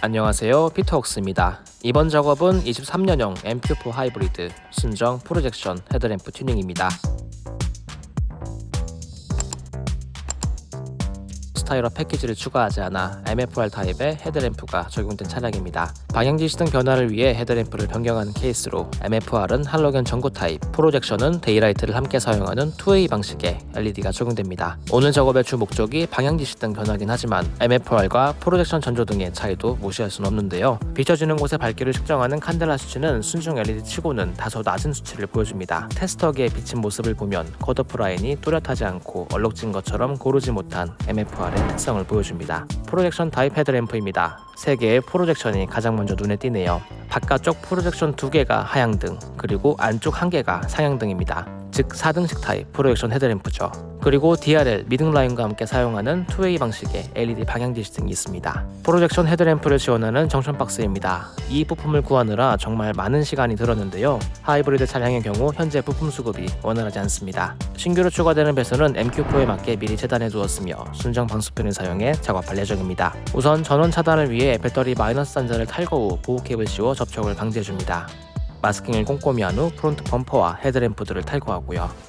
안녕하세요. 피터웍스입니다. 이번 작업은 23년형 MQ4 하이브리드 순정 프로젝션 헤드램프 튜닝입니다 스타일 패키지를 추가하지 않아 MFR 타입의 헤드램프가 적용된 차량입니다. 방향지시등 변화를 위해 헤드램프를 변경하는 케이스로 MFR은 할로겐 전구 타입, 프로젝션은 daylight를 함께 사용하는 2way 방식의 LED가 적용됩니다. 오늘 작업의 주 목적이 방향지시등 변화긴 하지만 MFR과 프로젝션 전조등의 차이도 무시할 수는 없는데요. 비춰지는 곳의 밝기를 측정하는 칸델라 수치는 순정 LED 치고는 다소 낮은 수치를 보여줍니다. 테스터기에 비친 모습을 보면 컷오프 라인이 뚜렷하지 않고 얼룩진 것처럼 고르지 못한 MFR의 특성을 보여줍니다. 프로젝션 타입 헤드램프입니다. 3개의 프로젝션이 가장 먼저 눈에 띄네요. 바깥쪽 프로젝션 2개가 하향등, 그리고 안쪽 1개가 상향등입니다. 즉 4등식 타입 프로젝션 헤드램프죠. 그리고 DRL 미등 라인과 함께 사용하는 2way 방식의 LED 방향 지시등이 있습니다. 프로젝션 헤드램프를 지원하는 junction 박스입니다. 이 부품을 구하느라 정말 많은 시간이 들었는데요. 하이브리드 차량의 경우 현재 부품 수급이 원활하지 않습니다. 신규로 추가되는 배선은 MQ4에 맞게 미리 재단해 두었으며 순정 방수핀을 사용해 작업할 예정입니다. 우선 전원 차단을 위해 배터리 마이너스 단자를 탈거 후 보호 캡을 씌워 접촉을 방지해줍니다. 마스킹을 꼼꼼히 한 후 front 범퍼와 헤드램프들을 탈거하고요.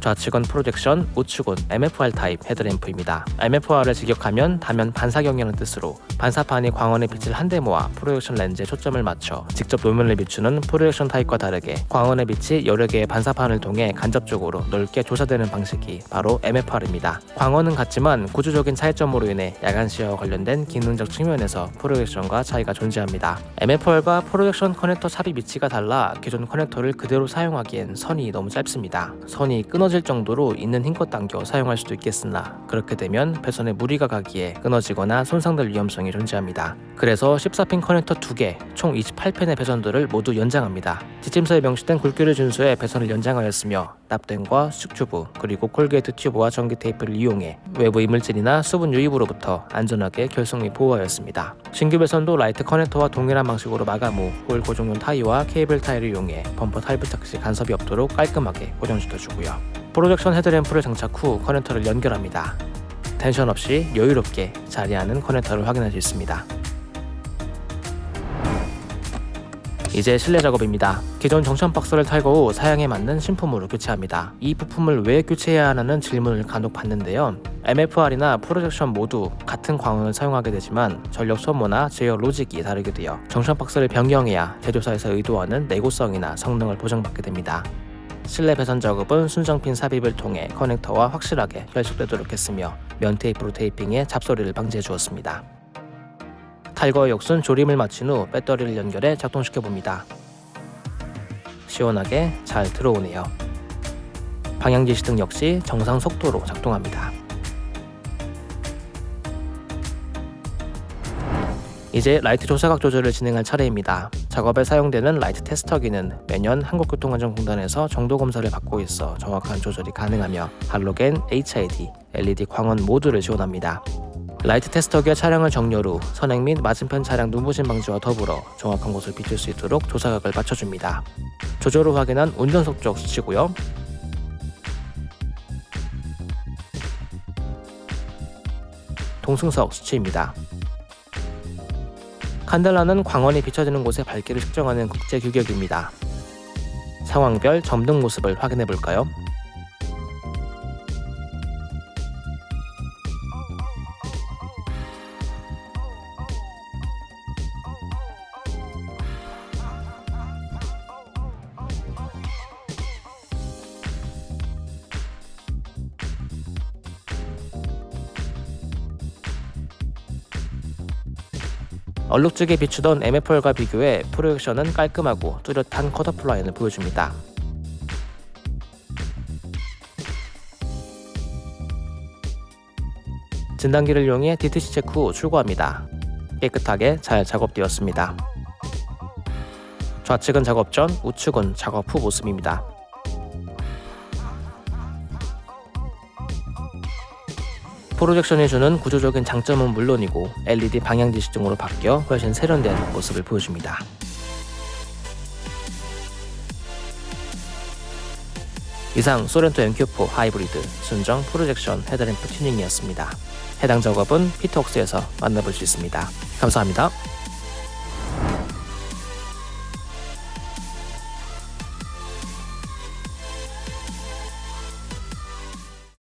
좌측은 프로젝션, 우측은 MFR 타입 헤드램프입니다. MFR을 직역하면 다면 반사경이라는 뜻으로 반사판이 광원의 빛을 한데 모아 프로젝션 렌즈에 초점을 맞춰 직접 노면을 비추는 프로젝션 타입과 다르게 광원의 빛이 여러 개의 반사판을 통해 간접적으로 넓게 조사되는 방식이 바로 MFR입니다. 광원은 같지만 구조적인 차이점으로 인해 야간 시야와 관련된 기능적 측면에서 프로젝션과 차이가 존재합니다. MFR과 프로젝션 커넥터 삽입 위치가 달라 기존 커넥터를 그대로 사용하기엔 선이 너무 짧습니다. 선이 끊어 끊어질 정도로 있는 힘껏 당겨 사용할 수도 있겠으나 그렇게 되면 배선에 무리가 가기에 끊어지거나 손상될 위험성이 존재합니다. 그래서 14핀 커넥터 2개, 총 28핀의 배선들을 모두 연장합니다. 지침서에 명시된 굵기를 준수해 배선을 연장하였으며 납땜과 수축 튜브 그리고 corrugate 튜브와 전기 테이프를 이용해 외부 이물질이나 수분 유입으로부터 안전하게 결선 및 보호하였습니다. 신규 배선도 라이트 커넥터와 동일한 방식으로 마감 후 홀 고정용 타이와 케이블 타이를 이용해 범퍼 탈부착 시 간섭이 없도록 깔끔하게 고정시켜주고요. 프로젝션 헤드램프를 장착 후 커넥터를 연결합니다. 텐션 없이 여유롭게 자리하는 커넥터를 확인할 수 있습니다. 이제 실내 작업입니다. 기존 정션 박스를 탈거 후 사양에 맞는 신품으로 교체합니다. 이 부품을 왜 교체해야 하는 질문을 간혹 받는데요. MFR이나 프로젝션 모두 같은 광원을 사용하게 되지만 전력 소모나 제어 로직이 다르게 되어 정션 박스를 변경해야 제조사에서 의도하는 내구성이나 성능을 보장받게 됩니다. 실내 배선 작업은 순정핀 삽입을 통해 커넥터와 확실하게 결속되도록 했으며 면 테이프로 테이핑해 잡소리를 방지해 주었습니다. 탈거 역순 조립을 마친 후 배터리를 연결해 작동시켜 봅니다. 시원하게 잘 들어오네요. 방향지시등 역시 정상 속도로 작동합니다. 이제 라이트 조사각 조절을 진행할 차례입니다. 작업에 사용되는 라이트 테스터기는 매년 한국교통안전공단에서 정도 검사를 받고 있어 정확한 조절이 가능하며 할로겐, HID, LED 광원 모두를 지원합니다. 라이트 테스터기와 차량을 정렬 후 선행 및 맞은편 차량 눈부심 방지와 더불어 정확한 곳을 비출 수 있도록 조사각을 맞춰줍니다. 조절 후 확인한 운전석 쪽 수치고요. 동승석 수치입니다. 칸델라는 광원이 비춰지는 곳의 밝기를 측정하는 국제 규격입니다. 상황별 점등 모습을 확인해 볼까요? 얼룩지게 비추던 MFR과 비교해 프로젝션은 깔끔하고 뚜렷한 컷오프 라인을 보여줍니다. 진단기를 이용해 DTC 체크 후 출고합니다. 깨끗하게 잘 작업되었습니다. 좌측은 작업 전, 우측은 작업 후 모습입니다. 프로젝션이 주는 구조적인 장점은 물론이고 LED 방향지시등으로 바뀌어 훨씬 세련된 모습을 보여줍니다. 이상 소렌토 MQ4 하이브리드 순정 프로젝션 헤드램프 튜닝이었습니다. 해당 작업은 피터웍스에서 만나볼 수 있습니다. 감사합니다.